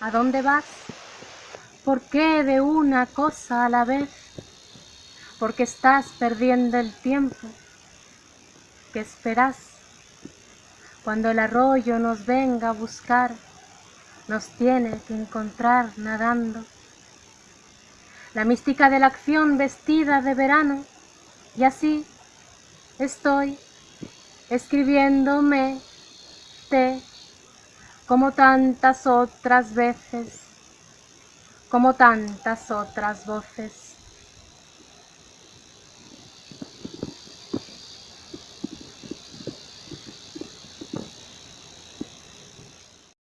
¿A dónde vas? ¿Por qué de una cosa a la vez? Porque estás perdiendo el tiempo. ¿Qué esperas? Cuando el arroyo nos venga a buscar, nos tiene que encontrar nadando. La mística de la acción vestida de verano, y así estoy escribiéndome te como tantas otras veces, como tantas otras voces.